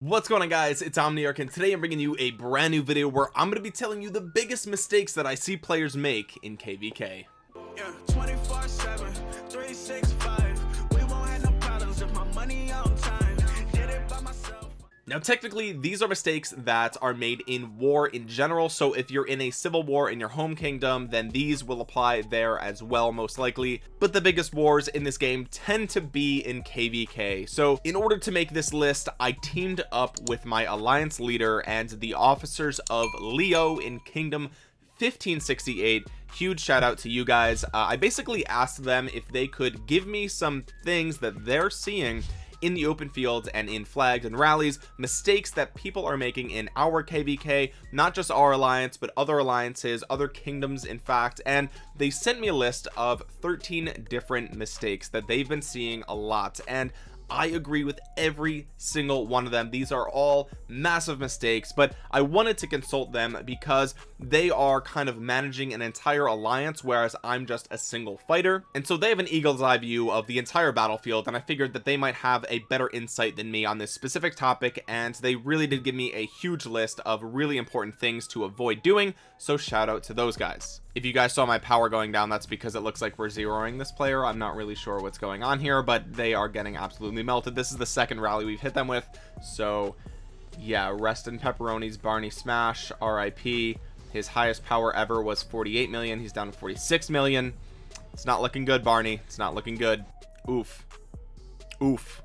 what's going on guys? It's omniarch and today i'm bringing you a brand new video where i'm going to be telling you the biggest mistakes that i see players make in kvk yeah, now technically these are mistakes that are made in war in general. So if you're in a civil war in your home kingdom then these will apply there as well most likely. But the biggest wars in this game tend to be in kvk so in order to make this list I teamed up with my alliance leader and the officers of Leo in kingdom 1568 huge shout out to you guys. Uh, I basically asked them if they could give me some things that they're seeing in the open fields and in flags and rallies mistakes that people are making in our kvk not just our alliance but other alliances other kingdoms in fact. And they sent me a list of 13 different mistakes that they've been seeing a lot. And I agree with every single one of them. These are all massive mistakes but I wanted to consult them because they are kind of managing an entire alliance whereas I'm just a single fighter. And so they have an eagle's eye view of the entire battlefield and I figured that they might have a better insight than me on this specific topic and they really did give me a huge list of really important things to avoid doing so shout out to those guys if you guys saw my power going down that's because it looks like we're zeroing this player. I'm not really sure what's going on here but they are getting absolutely melted. This is the second rally we've hit them with. So yeah rest in pepperonis Barney smash RIP his highest power ever was 48 million. He's down to 46 million. It's not looking good Barney. It's not looking good. Oof. Oof.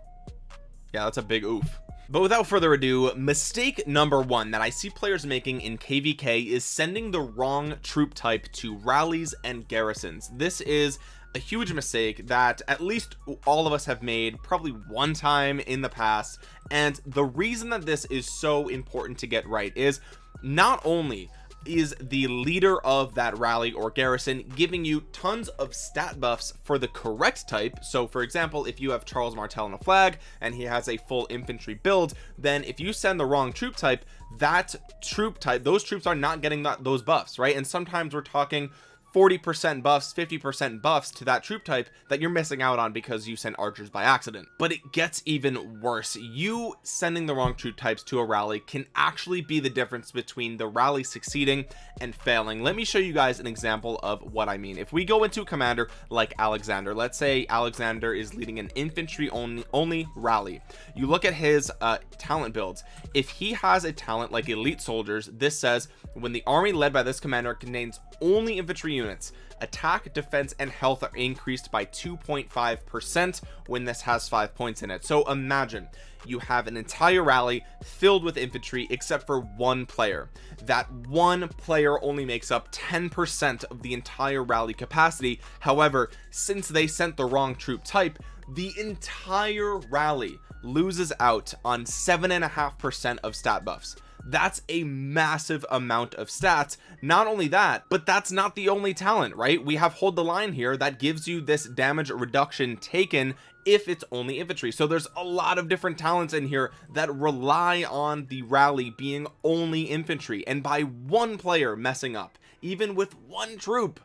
Yeah that's a big oof but without further ado mistake number one that I see players making in kvk is sending the wrong troop type to rallies and garrisons. This is a huge mistake that at least all of us have made probably one time in the past. And the reason that this is so important to get right is not only is the leader of that rally or garrison giving you tons of stat buffs for the correct type. So for example if you have Charles Martel on a flag and he has a full infantry build then if you send the wrong troop type that troop type those troops are not getting that, those buffs right? And sometimes we're talking 40% buffs 50% buffs to that troop type that you're missing out on because you sent archers by accident. But it gets even worse. You sending the wrong troop types to a rally can actually be the difference between the rally succeeding and failing. Let me show you guys an example of what I mean. If we go into a commander like Alexander let's say Alexander is leading an infantry only only rally. You look at his uh, talent builds. If he has a talent like elite soldiers this says when the army led by this commander contains only infantry units. Attack defense and health are increased by 2.5 percent when this has five points in it. So imagine you have an entire rally filled with infantry except for one player. That one player only makes up 10 percent of the entire rally capacity. However since they sent the wrong troop type the entire rally loses out on seven and a half percent of stat buffs that's a massive amount of stats. Not only that but that's not the only talent right? We have hold the line here that gives you this damage reduction taken if it's only infantry. So there's a lot of different talents in here that rely on the rally being only infantry and by one player messing up even with one troop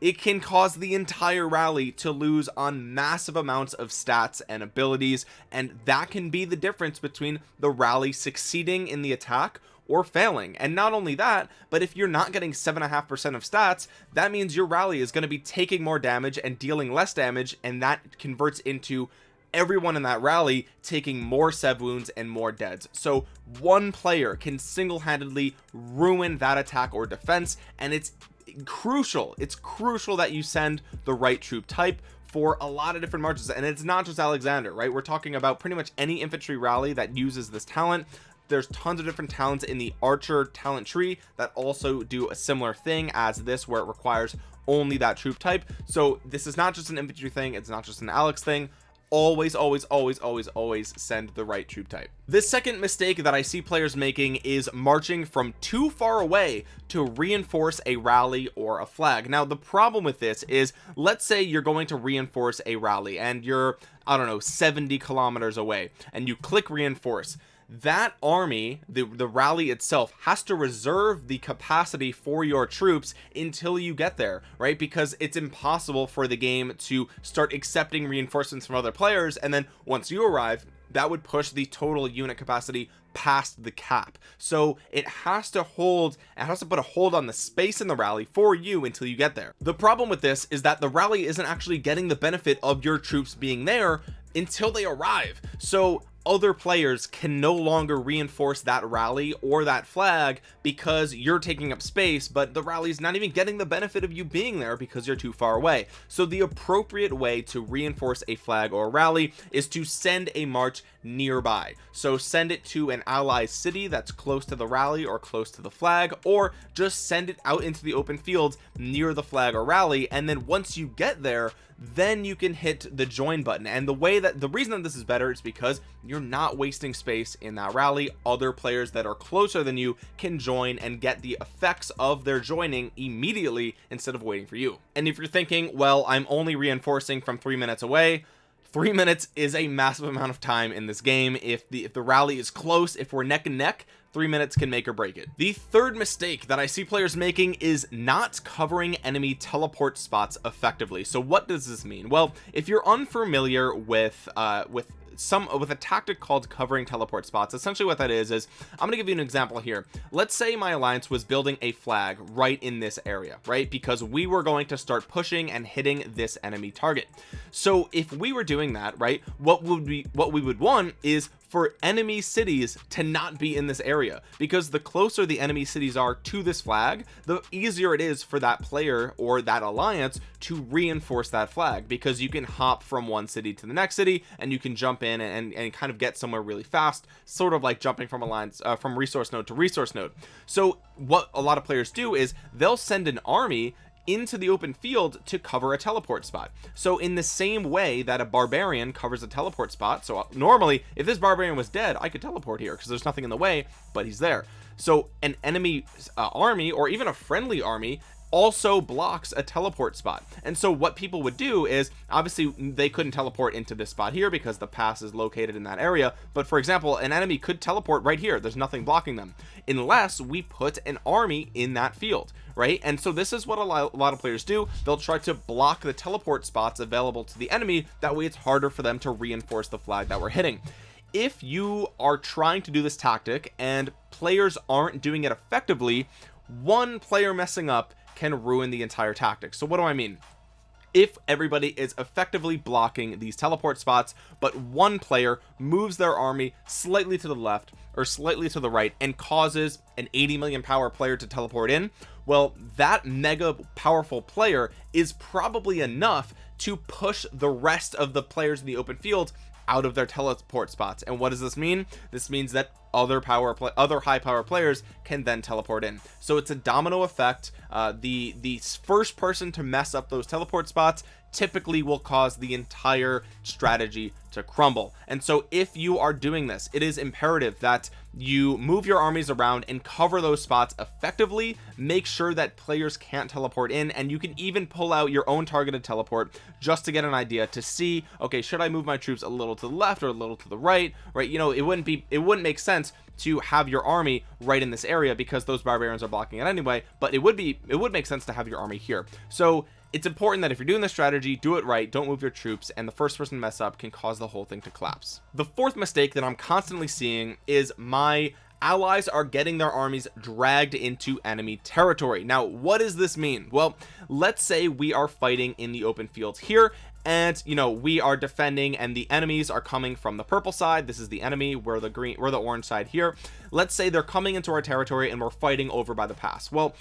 it can cause the entire rally to lose on massive amounts of stats and abilities and that can be the difference between the rally succeeding in the attack or failing. And not only that but if you're not getting seven and a half percent of stats that means your rally is going to be taking more damage and dealing less damage and that converts into everyone in that rally taking more sev wounds and more deads. So one player can single-handedly ruin that attack or defense and it's crucial. It's crucial that you send the right troop type for a lot of different marches. And it's not just Alexander right? We're talking about pretty much any infantry rally that uses this talent. There's tons of different talents in the archer talent tree that also do a similar thing as this where it requires only that troop type. So this is not just an infantry thing. It's not just an Alex thing always always always always always send the right troop type. The second mistake that I see players making is marching from too far away to reinforce a rally or a flag. Now the problem with this is let's say you're going to reinforce a rally and you're I don't know 70 kilometers away and you click reinforce that army the the rally itself has to reserve the capacity for your troops until you get there right? Because it's impossible for the game to start accepting reinforcements from other players and then once you arrive that would push the total unit capacity past the cap. So it has to hold it has to put a hold on the space in the rally for you until you get there. The problem with this is that the rally isn't actually getting the benefit of your troops being there until they arrive. So other players can no longer reinforce that rally or that flag because you're taking up space but the rally is not even getting the benefit of you being there because you're too far away. So the appropriate way to reinforce a flag or a rally is to send a march nearby. So send it to an ally city that's close to the rally or close to the flag or just send it out into the open fields near the flag or rally. And then once you get there then you can hit the join button. And the way that the reason that this is better is because you're not wasting space in that rally. Other players that are closer than you can join and get the effects of their joining immediately instead of waiting for you. And if you're thinking well I'm only reinforcing from three minutes away three minutes is a massive amount of time in this game. If the if the rally is close if we're neck and neck three minutes can make or break it. The third mistake that I see players making is not covering enemy teleport spots effectively. So what does this mean? Well if you're unfamiliar with uh with some with a tactic called covering teleport spots. Essentially what that is is I'm gonna give you an example here. Let's say my alliance was building a flag right in this area right? Because we were going to start pushing and hitting this enemy target. So if we were doing that right what would we what we would want is for enemy cities to not be in this area. Because the closer the enemy cities are to this flag the easier it is for that player or that alliance to reinforce that flag. Because you can hop from one city to the next city and you can jump in and, and kind of get somewhere really fast sort of like jumping from alliance uh, from resource node to resource node. So what a lot of players do is they'll send an army into the open field to cover a teleport spot. So in the same way that a barbarian covers a teleport spot so uh, normally if this barbarian was dead I could teleport here because there's nothing in the way but he's there. So an enemy uh, army or even a friendly army also blocks a teleport spot. And so what people would do is obviously they couldn't teleport into this spot here because the pass is located in that area. But for example an enemy could teleport right here. There's nothing blocking them unless we put an army in that field right? And so this is what a lot, of players do. They'll try to block the teleport spots available to the enemy. That way it's harder for them to reinforce the flag that we're hitting. If you are trying to do this tactic and players aren't doing it effectively one player messing up can ruin the entire tactic. So what do I mean? If everybody is effectively blocking these teleport spots but one player moves their army slightly to the left or slightly to the right and causes an 80 million power player to teleport in well that mega powerful player is probably enough to push the rest of the players in the open field out of their teleport spots. And what does this mean? This means that other power play other high power players can then teleport in. So it's a domino effect. Uh, the the first person to mess up those teleport spots typically will cause the entire strategy to crumble. And so if you are doing this it is imperative that you move your armies around and cover those spots effectively make sure that players can't teleport in and you can even pull out your own targeted teleport just to get an idea to see okay should I move my troops a little to the left or a little to the right right? You know it wouldn't be it wouldn't make sense to have your army right in this area because those barbarians are blocking it anyway but it would be it would make sense to have your army here. So it's important that if you're doing the strategy do it right don't move your troops and the first person to mess up can cause the whole thing to collapse. The fourth mistake that I'm constantly seeing is my allies are getting their armies dragged into enemy territory. Now what does this mean? Well let's say we are fighting in the open fields here and you know we are defending and the enemies are coming from the purple side. This is the enemy. We're the green we're the orange side here. Let's say they're coming into our territory and we're fighting over by the pass. Well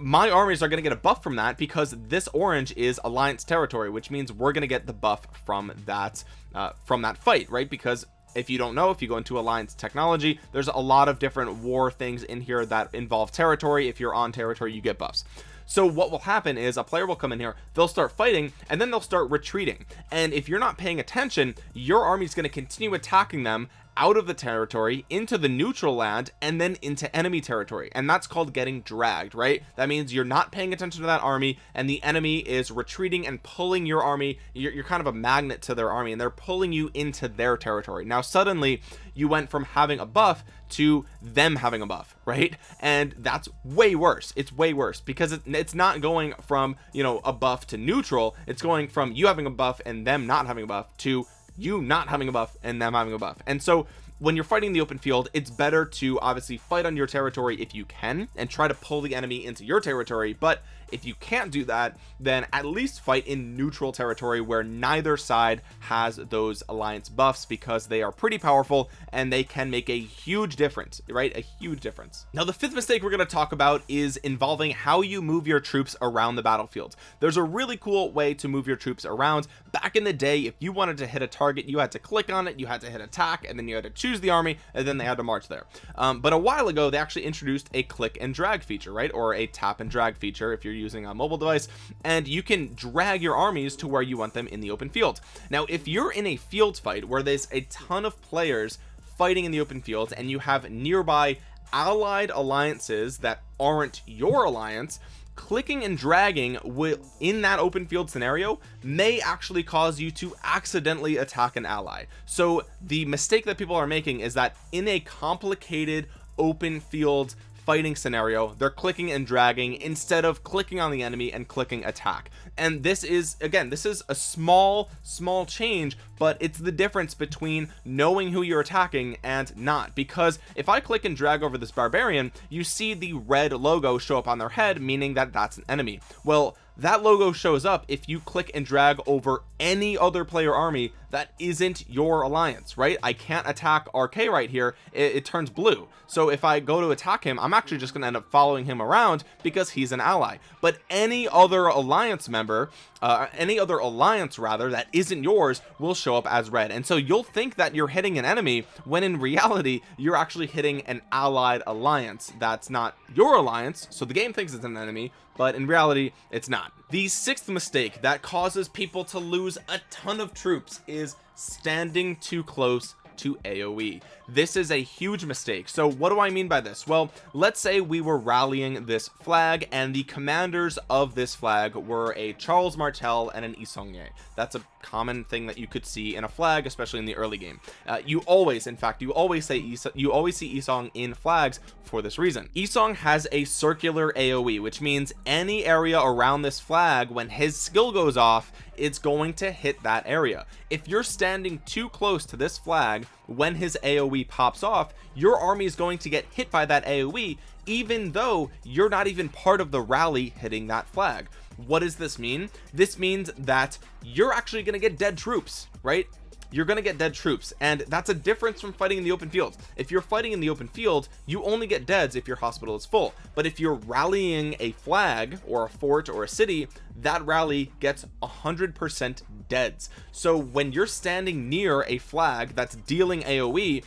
my armies are going to get a buff from that because this orange is alliance territory which means we're going to get the buff from that uh, from that fight right? Because if you don't know if you go into alliance technology there's a lot of different war things in here that involve territory. If you're on territory you get buffs. So what will happen is a player will come in here they'll start fighting and then they'll start retreating. And if you're not paying attention your army is going to continue attacking them out of the territory into the neutral land and then into enemy territory. And that's called getting dragged right? That means you're not paying attention to that army and the enemy is retreating and pulling your army. You're, you're kind of a magnet to their army and they're pulling you into their territory. Now suddenly you went from having a buff to them having a buff right? And that's way worse. It's way worse because it, it's not going from you know a buff to neutral. It's going from you having a buff and them not having a buff to you not having a buff and them having a buff. And so when you're fighting the open field it's better to obviously fight on your territory if you can and try to pull the enemy into your territory but if you can't do that then at least fight in neutral territory where neither side has those alliance buffs because they are pretty powerful and they can make a huge difference right? A huge difference. Now the fifth mistake we're going to talk about is involving how you move your troops around the battlefield. There's a really cool way to move your troops around. Back in the day if you wanted to hit a target you had to click on it you had to hit attack and then you had to choose the army and then they had to march there. Um, but a while ago they actually introduced a click and drag feature right? Or a tap and drag feature if you're using a mobile device and you can drag your armies to where you want them in the open field. Now if you're in a field fight where there's a ton of players fighting in the open field and you have nearby allied alliances that aren't your alliance clicking and dragging will in that open field scenario may actually cause you to accidentally attack an ally. So the mistake that people are making is that in a complicated open field fighting scenario they're clicking and dragging instead of clicking on the enemy and clicking attack. And this is again this is a small small change but it's the difference between knowing who you're attacking and not. Because if I click and drag over this barbarian you see the red logo show up on their head meaning that that's an enemy. Well that logo shows up if you click and drag over any other player army that isn't your alliance right? I can't attack RK right here. It, it, turns blue. So if I go to attack him I'm actually just gonna end up following him around because he's an ally. But any other alliance member uh, any other alliance rather that isn't yours will show up as red. And so you'll think that you're hitting an enemy when in reality you're actually hitting an allied alliance that's not your alliance. So the game thinks it's an enemy but in reality it's not. The sixth mistake that causes people to lose a ton of troops is standing too close to AoE this is a huge mistake. So what do I mean by this? Well let's say we were rallying this flag and the commanders of this flag were a Charles Martel and an Yi Seong-gye that's a common thing that you could see in a flag especially in the early game. Uh, you always in fact you always say you always see Isong in flags for this reason. Isong has a circular AoE which means any area around this flag when his skill goes off it's going to hit that area. If you're standing too close to this flag when his AoE pops off your army is going to get hit by that AoE even though you're not even part of the rally hitting that flag. What does this mean? This means that you're actually going to get dead troops right? You're gonna get dead troops and that's a difference from fighting in the open field. If you're fighting in the open field you only get deads if your hospital is full. But if you're rallying a flag or a fort or a city that rally gets a hundred percent deads. So when you're standing near a flag that's dealing aoe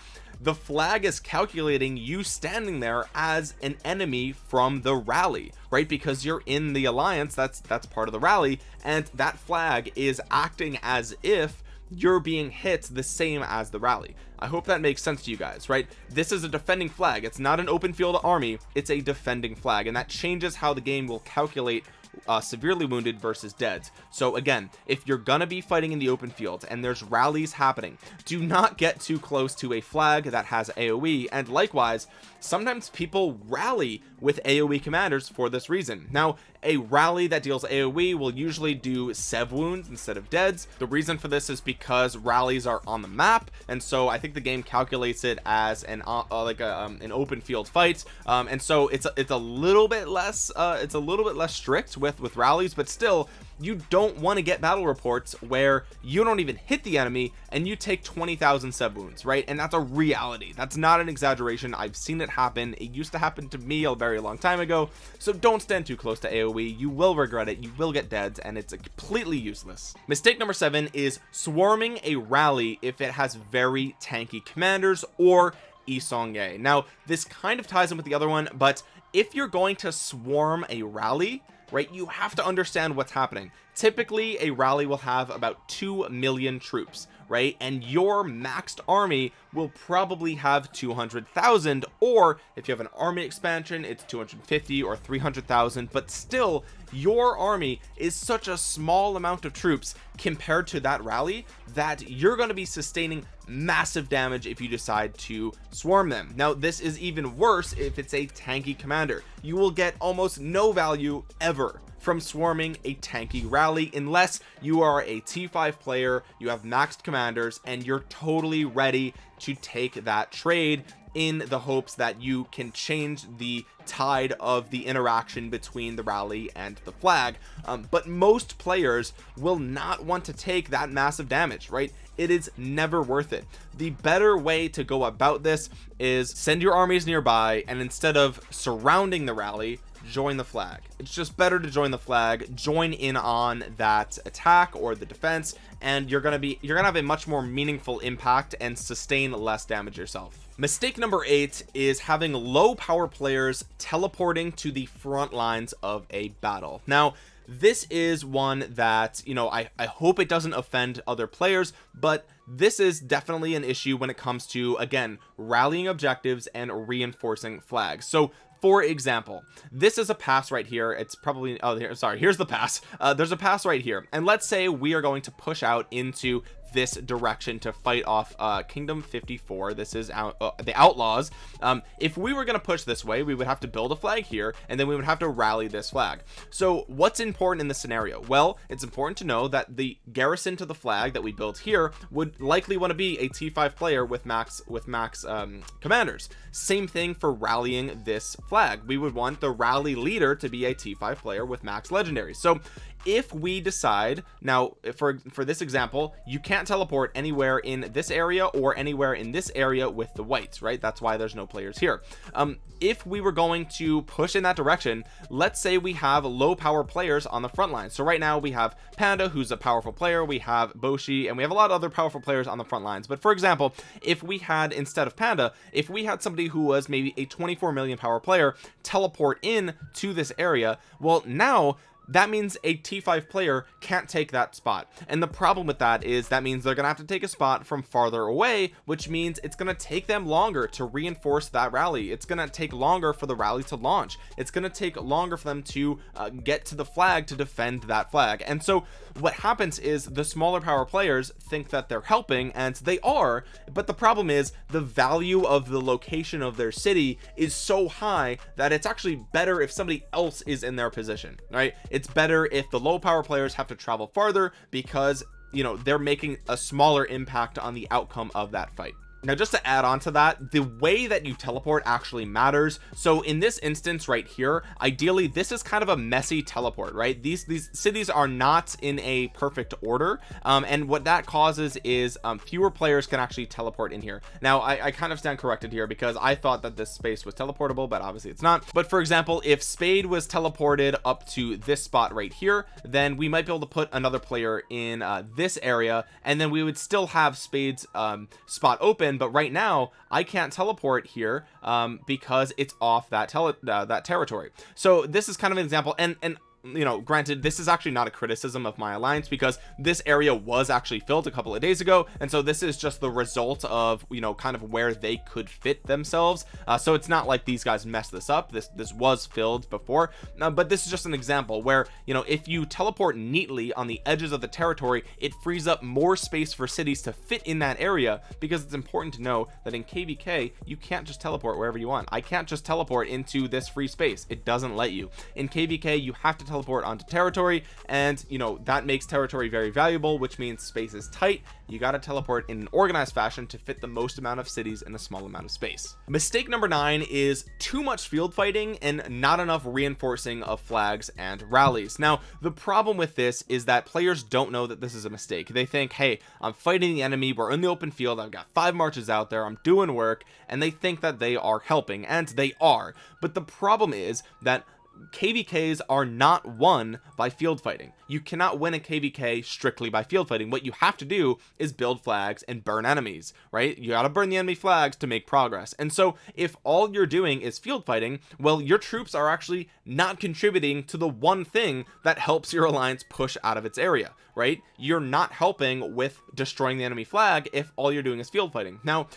the flag is calculating you standing there as an enemy from the rally right? Because you're in the alliance that's that's part of the rally and that flag is acting as if you're being hit the same as the rally. I hope that makes sense to you guys right? This is a defending flag. It's not an open field army. It's a defending flag and that changes how the game will calculate uh, severely wounded versus deads. So again if you're gonna be fighting in the open field and there's rallies happening do not get too close to a flag that has aoe and likewise sometimes people rally with aoe commanders for this reason. Now a rally that deals aoe will usually do sev wounds instead of deads. The reason for this is because rallies are on the map and so i think the game calculates it as an uh, uh, like a, um, an open field fight. Um, and so it's a, it's a little bit less uh, it's a little bit less strict with with rallies but still you don't want to get battle reports where you don't even hit the enemy and you take 20,000 sub wounds right? And that's a reality. That's not an exaggeration. I've seen it happen. It used to happen to me a very long time ago. So don't stand too close to AoE you will regret it. You will get deads and it's completely useless. Mistake number seven is swarming a rally if it has very tanky commanders or Yi Seong-gye now this kind of ties in with the other one but if you're going to swarm a rally right? You have to understand what's happening typically a rally will have about 2 million troops right? And your maxed army will probably have 200,000 or if you have an army expansion it's 250 or 300,000 but still your army is such a small amount of troops compared to that rally that you're going to be sustaining massive damage if you decide to swarm them. Now this is even worse if it's a tanky commander. You will get almost no value ever from swarming a tanky rally unless you are a t5 player you have maxed commanders and you're totally ready to take that trade in the hopes that you can change the tide of the interaction between the rally and the flag. Um, but most players will not want to take that massive damage right? It is never worth it. The better way to go about this is send your armies nearby and instead of surrounding the rally join the flag. It's just better to join the flag join in on that attack or the defense and you're gonna be you're gonna have a much more meaningful impact and sustain less damage yourself. Mistake number eight is having low power players teleporting to the front lines of a battle. Now this is one that you know I, I hope it doesn't offend other players but this is definitely an issue when it comes to again rallying objectives and reinforcing flags. So for example this is a pass right here. It's probably oh here sorry here's the pass. Uh, there's a pass right here. And let's say we are going to push out into this direction to fight off uh kingdom 54 this is out uh, the outlaws. Um if we were going to push this way we would have to build a flag here and then we would have to rally this flag. So what's important in this scenario? Well it's important to know that the garrison to the flag that we built here would likely want to be a t5 player with max with max um commanders. Same thing for rallying this flag. We would want the rally leader to be a t5 player with max legendary. So if we decide now for for this example you can't teleport anywhere in this area or anywhere in this area with the whites right? That's why there's no players here. Um if we were going to push in that direction let's say we have low power players on the front line. So right now we have panda who's a powerful player. We have boshi and we have a lot of other powerful players on the front lines. But for example if we had instead of panda if we had somebody who was maybe a 24 million power player teleport in to this area well now that means a t5 player can't take that spot. And the problem with that is that means they're gonna have to take a spot from farther away which means it's gonna take them longer to reinforce that rally. It's gonna take longer for the rally to launch. It's gonna take longer for them to uh, get to the flag to defend that flag. And so what happens is the smaller power players think that they're helping and they are but the problem is the value of the location of their city is so high that it's actually better if somebody else is in their position right it's better if the low power players have to travel farther because you know they're making a smaller impact on the outcome of that fight now just to add on to that the way that you teleport actually matters. So in this instance right here ideally this is kind of a messy teleport right? These these cities are not in a perfect order um, and what that causes is um, fewer players can actually teleport in here. Now I, I kind of stand corrected here because I thought that this space was teleportable but obviously it's not. But for example if spade was teleported up to this spot right here then we might be able to put another player in uh, this area and then we would still have spades um, spot open but right now I can't teleport here um, because it's off that tele uh, that territory. So this is kind of an example and and you know granted this is actually not a criticism of my alliance because this area was actually filled a couple of days ago and so this is just the result of you know kind of where they could fit themselves. Uh, so it's not like these guys messed this up. This this was filled before. Uh, but this is just an example where you know if you teleport neatly on the edges of the territory it frees up more space for cities to fit in that area because it's important to know that in kvk you can't just teleport wherever you want. I can't just teleport into this free space. It doesn't let you. In kvk you have to teleport onto territory and you know that makes territory very valuable which means space is tight. You got to teleport in an organized fashion to fit the most amount of cities in a small amount of space. Mistake number nine is too much field fighting and not enough reinforcing of flags and rallies. Now the problem with this is that players don't know that this is a mistake. They think hey I'm fighting the enemy we're in the open field I've got five marches out there I'm doing work and they think that they are helping and they are. But the problem is that kvks are not won by field fighting. You cannot win a kvk strictly by field fighting. What you have to do is build flags and burn enemies right? You got to burn the enemy flags to make progress. And so if all you're doing is field fighting well your troops are actually not contributing to the one thing that helps your alliance push out of its area right? You're not helping with destroying the enemy flag if all you're doing is field fighting. Now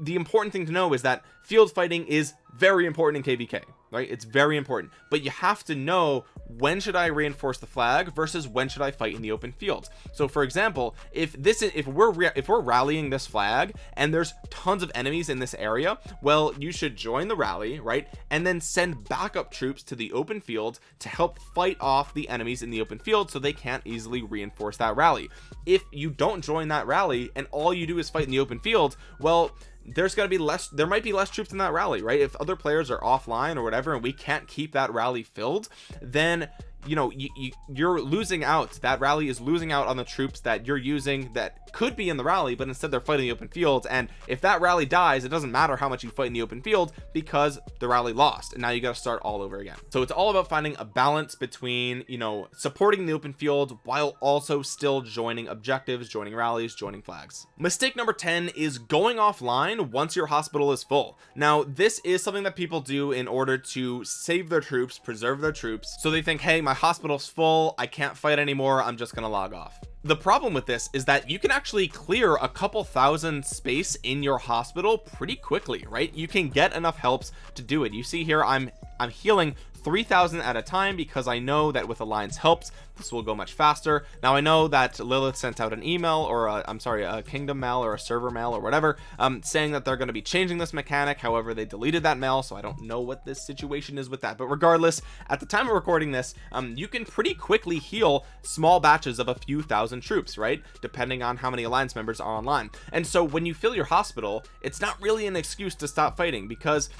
the important thing to know is that field fighting is very important in kvk right? It's very important. But you have to know when should I reinforce the flag versus when should I fight in the open field. So for example if this is if we're if we're rallying this flag and there's tons of enemies in this area well you should join the rally right? And then send backup troops to the open field to help fight off the enemies in the open field so they can't easily reinforce that rally. If you don't join that rally and all you do is fight in the open field well there's going to be less there might be less troops in that rally right? If other players are offline or whatever and we can't keep that rally filled then you know you, you you're losing out that rally is losing out on the troops that you're using that could be in the rally but instead they're fighting the open field. And if that rally dies it doesn't matter how much you fight in the open field because the rally lost. And now you got to start all over again. So it's all about finding a balance between you know supporting the open field while also still joining objectives joining rallies joining flags. Mistake number 10 is going offline once your hospital is full. Now this is something that people do in order to save their troops preserve their troops so they think hey my hospital's full I can't fight anymore I'm just gonna log off. The problem with this is that you can actually clear a couple thousand space in your hospital pretty quickly right? You can get enough helps to do it. You see here I'm I'm healing 3000 at a time because I know that with alliance helps this will go much faster. Now I know that Lilith sent out an email or i am sorry a kingdom mail or a server mail or whatever um saying that they're going to be changing this mechanic. However they deleted that mail so I don't know what this situation is with that. But regardless at the time of recording this um you can pretty quickly heal small batches of a few thousand troops right? Depending on how many alliance members are online. And so when you fill your hospital it's not really an excuse to stop fighting because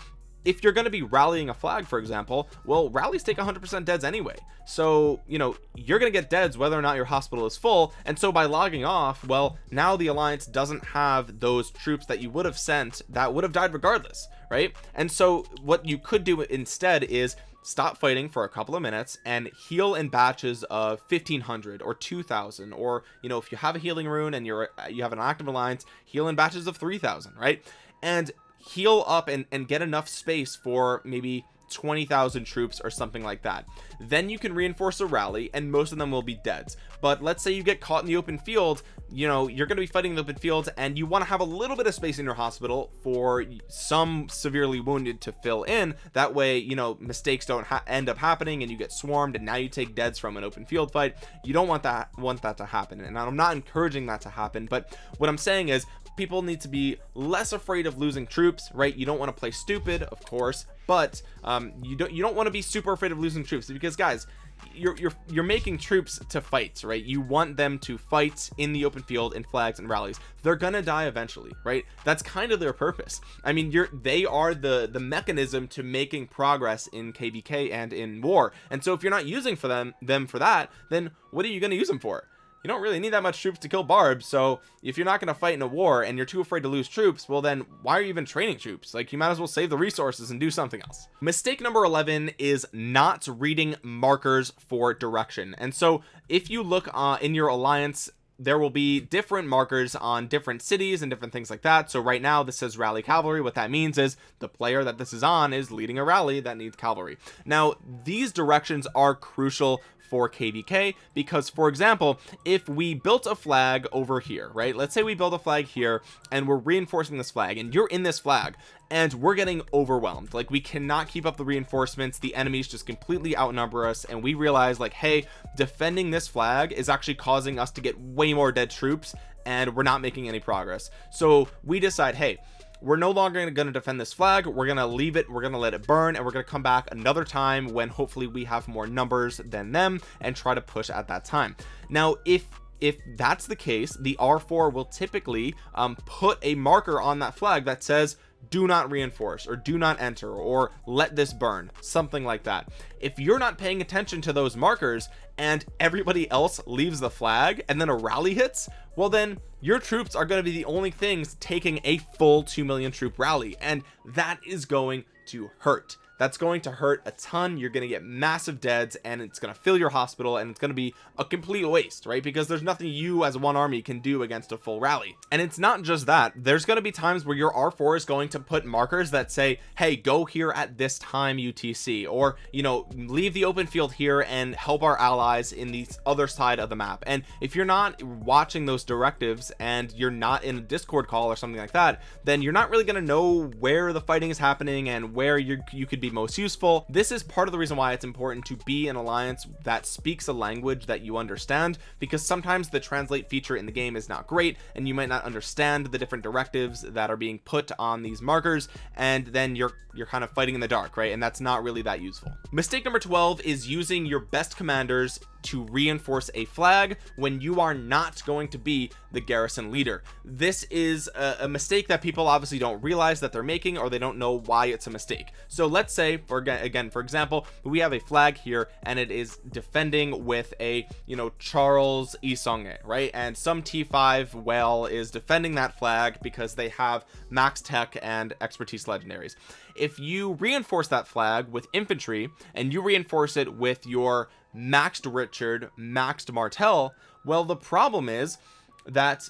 if you're going to be rallying a flag for example well rallies take 100% deads anyway. So you know you're going to get deads whether or not your hospital is full. And so by logging off well now the alliance doesn't have those troops that you would have sent that would have died regardless right? And so what you could do instead is stop fighting for a couple of minutes and heal in batches of 1500 or 2000 or you know if you have a healing rune and you're you have an active alliance heal in batches of 3000 right? And heal up and, and get enough space for maybe 20,000 troops or something like that. Then you can reinforce a rally and most of them will be dead. But let's say you get caught in the open field you know you're going to be fighting the open field and you want to have a little bit of space in your hospital for some severely wounded to fill in. That way you know mistakes don't end up happening and you get swarmed and now you take deads from an open field fight. You don't want that want that to happen and I'm not encouraging that to happen but what I'm saying is people need to be less afraid of losing troops right? You don't want to play stupid of course but um you don't you don't want to be super afraid of losing troops because guys you're you're you're making troops to fight right? You want them to fight in the open field in flags and rallies. They're gonna die eventually right? That's kind of their purpose. I mean you're they are the the mechanism to making progress in kvk and in war. And so if you're not using for them them for that then what are you going to use them for you don't really need that much troops to kill barbs so if you're not going to fight in a war and you're too afraid to lose troops well then why are you even training troops? Like you might as well save the resources and do something else. Mistake number 11 is not reading markers for direction. And so if you look uh, in your alliance there will be different markers on different cities and different things like that. So right now this says rally cavalry. What that means is the player that this is on is leading a rally that needs cavalry. Now these directions are crucial for kvk because for example if we built a flag over here right? Let's say we build a flag here and we're reinforcing this flag and you're in this flag and we're getting overwhelmed. Like we cannot keep up the reinforcements. The enemies just completely outnumber us and we realize like hey defending this flag is actually causing us to get way more dead troops and we're not making any progress. So we decide hey we're no longer going to defend this flag. We're going to leave it. We're going to let it burn and we're going to come back another time when hopefully we have more numbers than them and try to push at that time. Now if if that's the case the r4 will typically um, put a marker on that flag that says do not reinforce or do not enter or let this burn something like that. If you're not paying attention to those markers and everybody else leaves the flag and then a rally hits well then your troops are going to be the only things taking a full 2 million troop rally and that is going to hurt that's going to hurt a ton. You're going to get massive deads and it's going to fill your hospital and it's going to be a complete waste right? Because there's nothing you as one army can do against a full rally. And it's not just that. There's going to be times where your r4 is going to put markers that say hey go here at this time utc or you know leave the open field here and help our allies in the other side of the map. And if you're not watching those directives and you're not in a discord call or something like that then you're not really going to know where the fighting is happening and where you you could be most useful. This is part of the reason why it's important to be an alliance that speaks a language that you understand because sometimes the translate feature in the game is not great and you might not understand the different directives that are being put on these markers and then you're you're kind of fighting in the dark right? And that's not really that useful. Mistake number 12 is using your best commanders to reinforce a flag when you are not going to be the garrison leader. This is a, a, mistake that people obviously don't realize that they're making or they don't know why it's a mistake. So let's say for again for example we have a flag here and it is defending with a you know Charles Isonge right? And some t5 whale is defending that flag because they have max tech and expertise legendaries. If you reinforce that flag with infantry and you reinforce it with your maxed Richard maxed Martel well the problem is that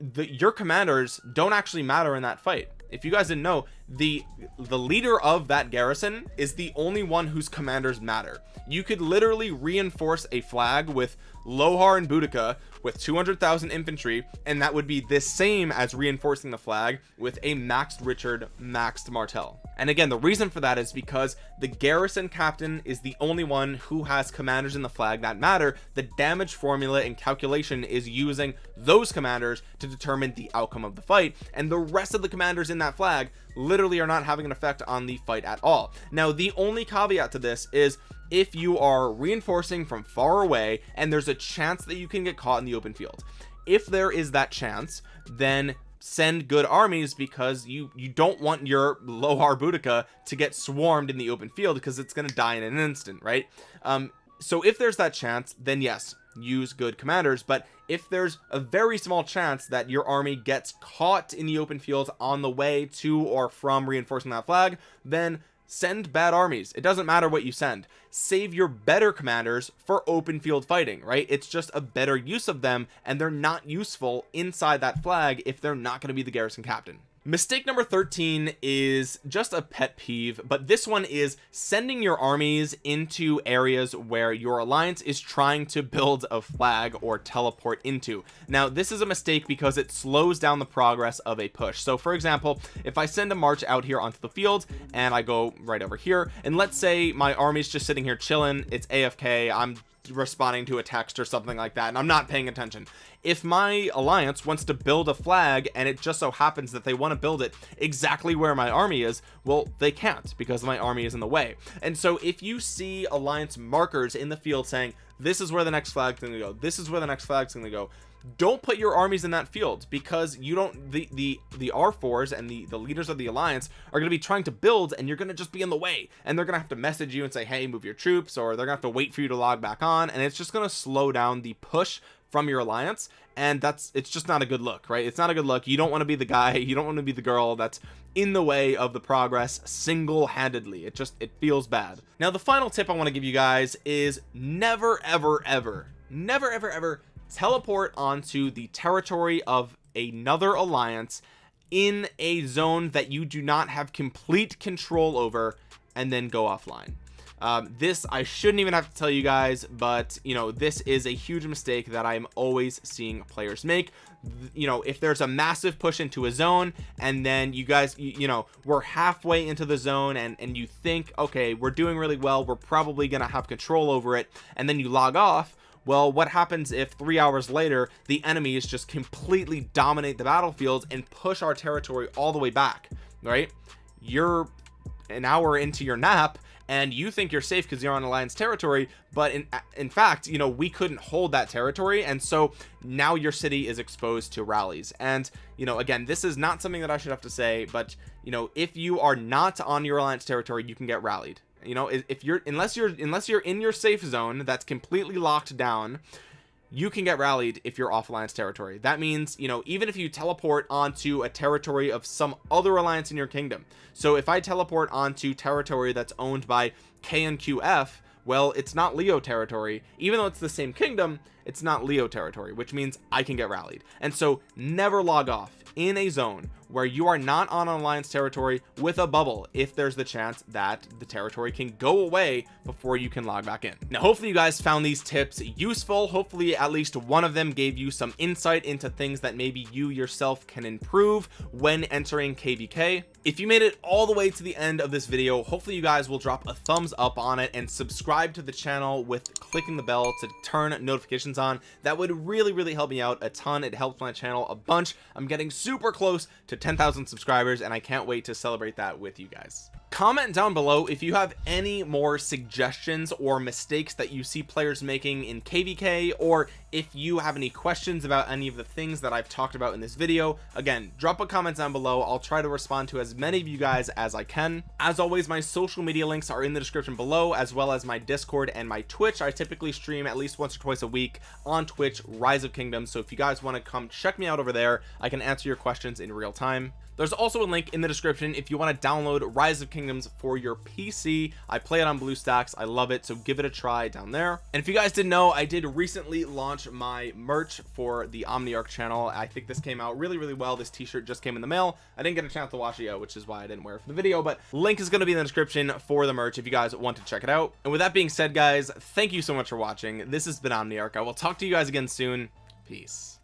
the your commanders don't actually matter in that fight. If you guys didn't know the the leader of that garrison is the only one whose commanders matter. You could literally reinforce a flag with Lohar and Boudica with 200,000 infantry and that would be the same as reinforcing the flag with a maxed Richard maxed Martel. And again the reason for that is because the garrison captain is the only one who has commanders in the flag that matter. The damage formula and calculation is using those commanders to determine the outcome of the fight and the rest of the commanders in that flag literally are not having an effect on the fight at all. Now the only caveat to this is if you are reinforcing from far away and there's a chance that you can get caught in the open field. If there is that chance then send good armies because you you don't want your Lohar Boudica to get swarmed in the open field because it's going to die in an instant right? Um so if there's that chance then yes use good commanders. But if there's a very small chance that your army gets caught in the open field on the way to or from reinforcing that flag then send bad armies. It doesn't matter what you send. Save your better commanders for open field fighting right? It's just a better use of them and they're not useful inside that flag if they're not going to be the garrison captain mistake number 13 is just a pet peeve but this one is sending your armies into areas where your alliance is trying to build a flag or teleport into. Now this is a mistake because it slows down the progress of a push. So for example if I send a march out here onto the field and I go right over here and let's say my army's just sitting here chilling it's AFK I'm responding to a text or something like that and I'm not paying attention. If my alliance wants to build a flag and it just so happens that they want to build it exactly where my army is well they can't because my army is in the way. And so if you see alliance markers in the field saying this is where the next flag's gonna go this is where the next flag's gonna go don't put your armies in that field because you don't the the the r4s and the the leaders of the alliance are going to be trying to build and you're going to just be in the way. And they're going to have to message you and say hey move your troops or they're gonna have to wait for you to log back on. And it's just going to slow down the push from your alliance. And that's it's just not a good look right? It's not a good look. You don't want to be the guy. You don't want to be the girl that's in the way of the progress single-handedly. It just it feels bad. Now the final tip I want to give you guys is never ever ever never ever ever teleport onto the territory of another alliance in a zone that you do not have complete control over and then go offline. Um, this I shouldn't even have to tell you guys but you know this is a huge mistake that I'm always seeing players make. You know if there's a massive push into a zone and then you guys you, you know we're halfway into the zone and and you think okay we're doing really well. We're probably gonna have control over it and then you log off well what happens if three hours later the enemies just completely dominate the battlefield and push our territory all the way back right? You're an hour into your nap and you think you're safe because you're on alliance territory but in in fact you know we couldn't hold that territory and so now your city is exposed to rallies. And you know again this is not something that I should have to say but you know if you are not on your alliance territory you can get rallied you know if you're unless you're unless you're in your safe zone that's completely locked down you can get rallied if you're off alliance territory. That means you know even if you teleport onto a territory of some other alliance in your kingdom. So if I teleport onto territory that's owned by KNQF well it's not Leo territory. Even though it's the same kingdom it's not Leo territory which means I can get rallied. And so never log off in a zone where you are not on alliance territory with a bubble if there's the chance that the territory can go away before you can log back in. Now hopefully you guys found these tips useful. Hopefully at least one of them gave you some insight into things that maybe you yourself can improve when entering kvk if you made it all the way to the end of this video hopefully you guys will drop a thumbs up on it and subscribe to the channel with clicking the bell to turn notifications on. That would really really help me out a ton. It helps my channel a bunch. I'm getting super close to 10,000 subscribers and I can't wait to celebrate that with you guys comment down below if you have any more suggestions or mistakes that you see players making in kvk or if you have any questions about any of the things that I've talked about in this video. Again drop a comment down below. I'll try to respond to as many of you guys as I can. As always my social media links are in the description below as well as my discord and my twitch. I typically stream at least once or twice a week on twitch rise of kingdoms. So if you guys want to come check me out over there I can answer your questions in real time there's also a link in the description if you want to download rise of kingdoms for your pc i play it on bluestacks. I love it so give it a try down there. And if you guys didn't know i did recently launch my merch for the omniarch channel. I think this came out really really well. This t-shirt just came in the mail. I didn't get a chance to wash it yet which is why i didn't wear it for the video but link is going to be in the description for the merch if you guys want to check it out. And with that being said guys thank you so much for watching. This has been omniarch. I will talk to you guys again soon. Peace